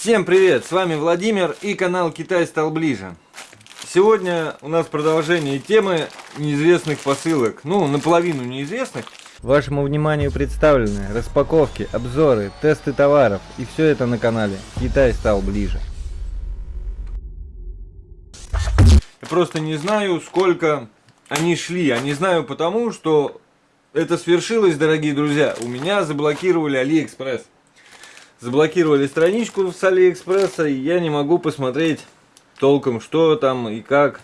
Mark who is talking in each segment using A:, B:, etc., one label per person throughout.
A: Всем привет, с вами Владимир и канал Китай стал ближе. Сегодня у нас продолжение темы неизвестных посылок, ну наполовину неизвестных.
B: Вашему вниманию представлены распаковки, обзоры, тесты товаров и все это на канале Китай стал ближе.
A: Я просто не знаю, сколько они шли, а не знаю потому, что это свершилось, дорогие друзья. У меня заблокировали Алиэкспресс заблокировали страничку с Алиэкспресса, и я не могу посмотреть толком, что там и как.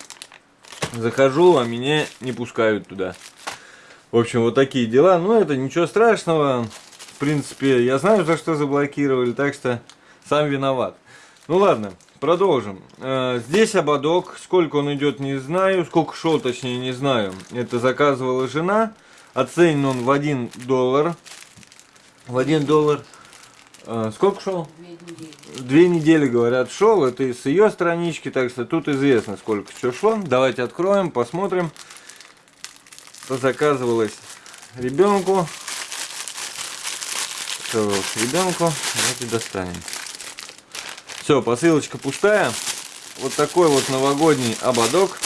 A: Захожу, а меня не пускают туда. В общем, вот такие дела. Но это ничего страшного. В принципе, я знаю, за что заблокировали, так что сам виноват. Ну ладно, продолжим. Э, здесь ободок. Сколько он идет, не знаю. Сколько шел, точнее, не знаю. Это заказывала жена. Оценен он в 1 доллар. В 1 доллар. А, сколько шел?
C: Две недели.
A: Две недели, говорят, шел. Это с ее странички, так что тут известно, сколько что шло. Давайте откроем, посмотрим. Что заказывалось ребенку. Заказывалось ребенку. Давайте достанем. Все, посылочка пустая. Вот такой вот новогодний ободок.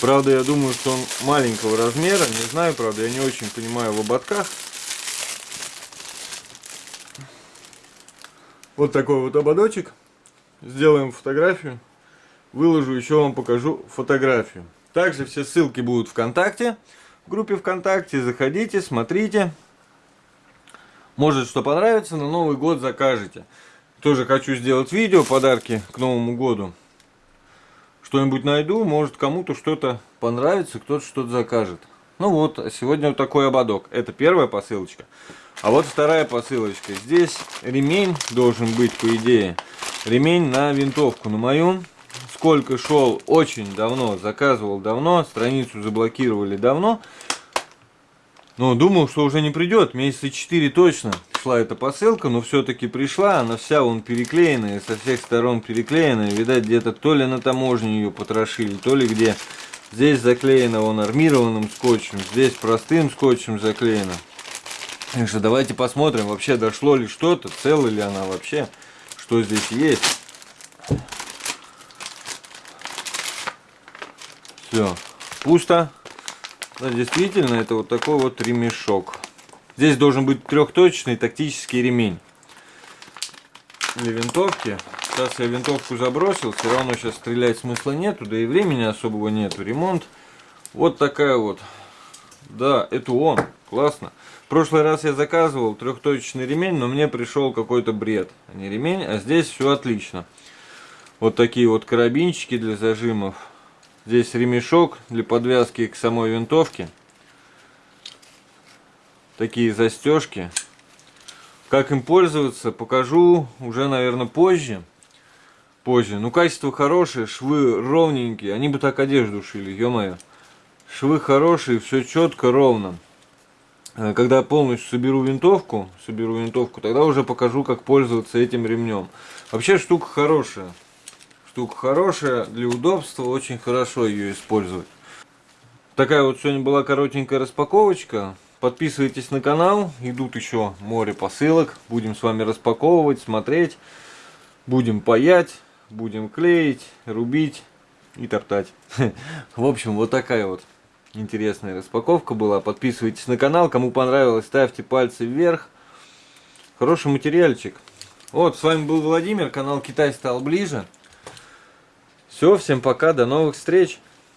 A: Правда, я думаю, что он маленького размера. Не знаю, правда, я не очень понимаю в ободках. Вот такой вот ободочек. Сделаем фотографию. Выложу, еще вам покажу фотографию. Также все ссылки будут ВКонтакте. В группе ВКонтакте. Заходите, смотрите. Может, что понравится, на Новый год закажете. Тоже хочу сделать видео, подарки к Новому году. Что-нибудь найду, может кому-то что-то понравится, кто-то что-то закажет. Ну вот, сегодня вот такой ободок. Это первая посылочка. А вот вторая посылочка. Здесь ремень должен быть, по идее. Ремень на винтовку. На мою. Сколько шел очень давно. Заказывал давно. Страницу заблокировали давно. Но думал, что уже не придет. Месяца 4 точно шла эта посылка. Но все-таки пришла. Она вся вон переклеенная. Со всех сторон переклеенная. Видать, где-то то ли на таможне ее потрошили, то ли где. Здесь заклеено он армированным скотчем. Здесь простым скотчем заклеено. Так что давайте посмотрим, вообще дошло ли что-то, цела ли она вообще, что здесь есть. Все, пусто. Да, действительно, это вот такой вот ремешок. Здесь должен быть трехточечный тактический ремень. Для винтовки. Сейчас я винтовку забросил, все равно сейчас стрелять смысла нету, да и времени особого нету. Ремонт. Вот такая вот. Да, это он. Классно. В прошлый раз я заказывал трехточечный ремень, но мне пришел какой-то бред. А не ремень, а здесь все отлично. Вот такие вот карабинчики для зажимов. Здесь ремешок для подвязки к самой винтовке. Такие застежки. Как им пользоваться, покажу уже, наверное, позже. Позже. Ну, качество хорошее, швы ровненькие. Они бы так одежду шили, ё-моё. Швы хорошие, все четко, ровно. Э, когда полностью соберу винтовку, соберу винтовку, тогда уже покажу, как пользоваться этим ремнем. Вообще штука хорошая. Штука хорошая, для удобства очень хорошо ее использовать. Такая вот сегодня была коротенькая распаковочка. Подписывайтесь на канал, идут еще море посылок. Будем с вами распаковывать, смотреть. Будем паять, будем клеить, рубить и топтать. В общем, вот такая вот интересная распаковка была. Подписывайтесь на канал. Кому понравилось, ставьте пальцы вверх. Хороший материальчик. Вот, с вами был Владимир. Канал Китай стал ближе. Все, всем пока, до новых встреч.